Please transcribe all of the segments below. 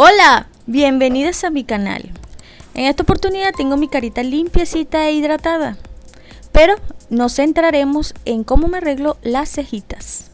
Hola, bienvenidos a mi canal. En esta oportunidad tengo mi carita limpiecita e hidratada, pero nos centraremos en cómo me arreglo las cejitas.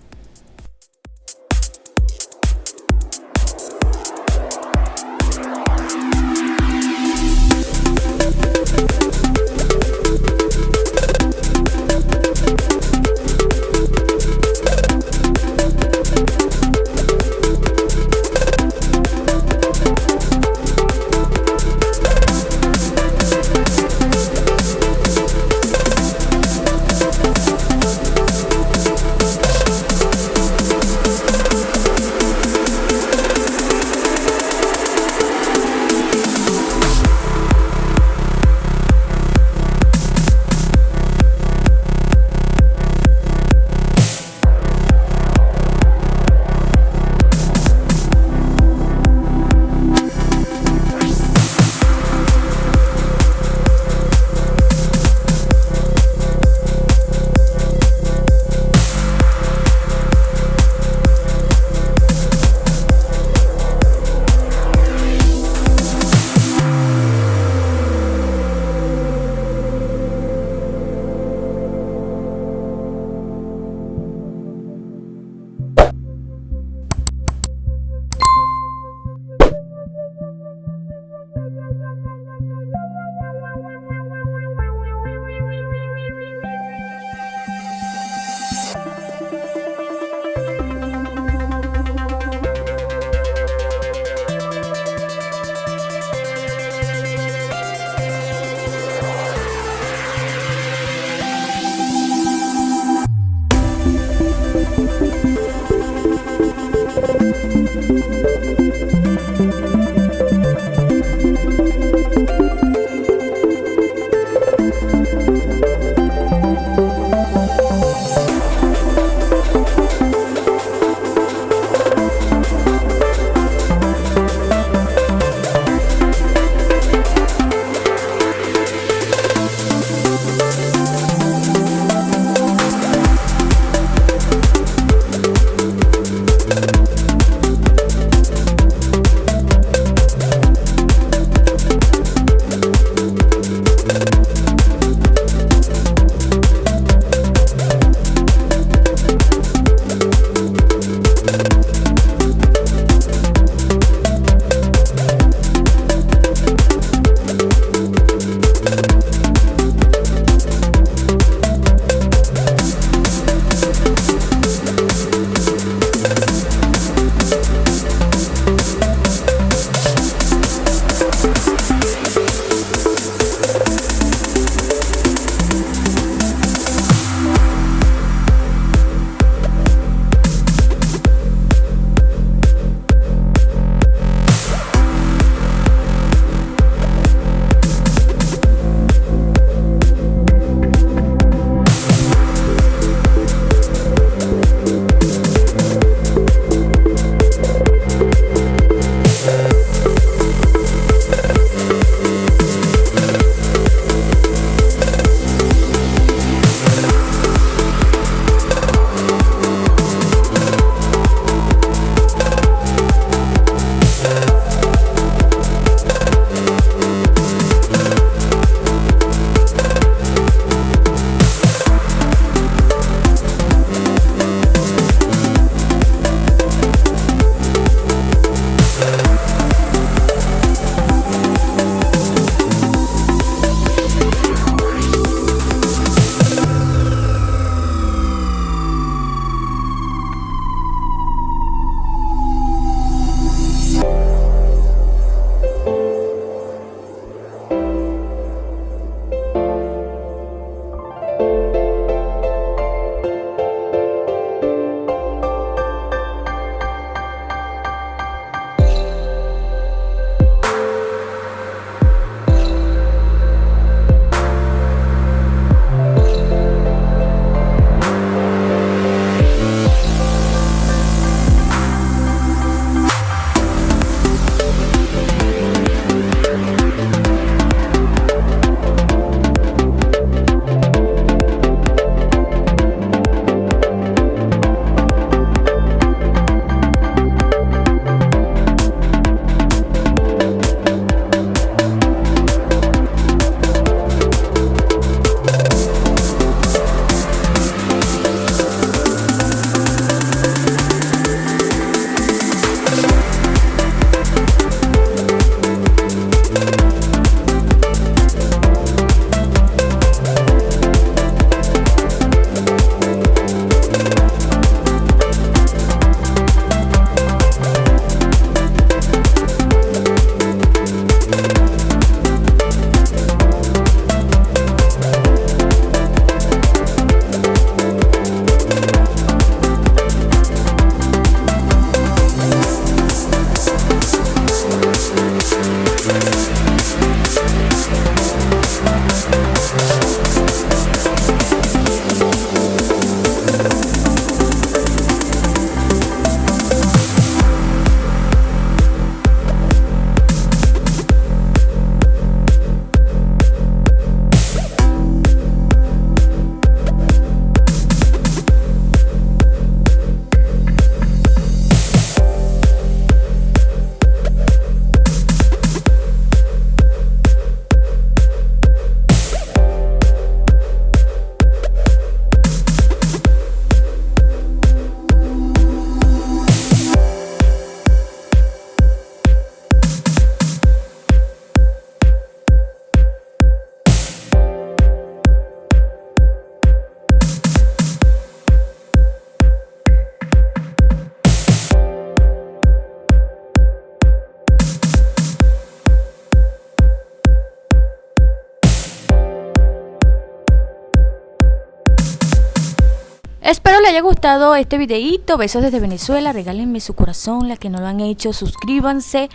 Espero le haya gustado este videito. Besos desde Venezuela. Regálenme su corazón. Las que no lo han hecho, suscríbanse.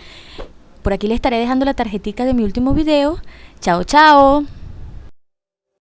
Por aquí les estaré dejando la tarjetita de mi último video. Chao, chao.